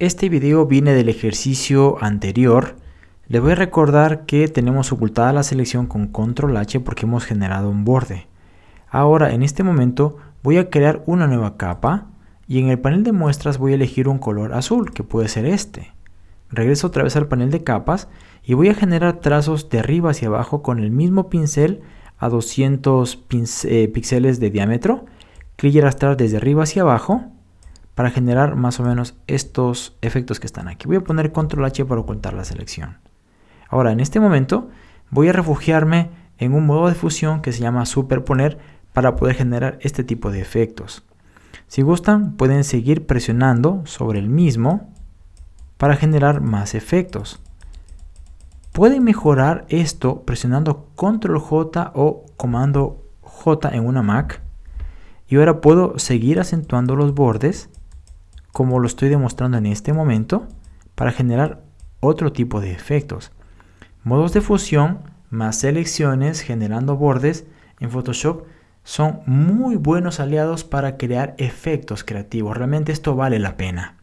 Este video viene del ejercicio anterior. Les voy a recordar que tenemos ocultada la selección con control H porque hemos generado un borde. Ahora en este momento voy a crear una nueva capa y en el panel de muestras voy a elegir un color azul que puede ser este. Regreso otra vez al panel de capas y voy a generar trazos de arriba hacia abajo con el mismo pincel a 200 eh, píxeles de diámetro. Clic y arrastrar desde arriba hacia abajo para generar más o menos estos efectos que están aquí. Voy a poner control H para ocultar la selección. Ahora en este momento voy a refugiarme en un modo de fusión que se llama superponer para poder generar este tipo de efectos. Si gustan pueden seguir presionando sobre el mismo para generar más efectos. Pueden mejorar esto presionando control J o comando J en una Mac. Y ahora puedo seguir acentuando los bordes como lo estoy demostrando en este momento para generar otro tipo de efectos. Modos de fusión más selecciones generando bordes en Photoshop son muy buenos aliados para crear efectos creativos. Realmente esto vale la pena.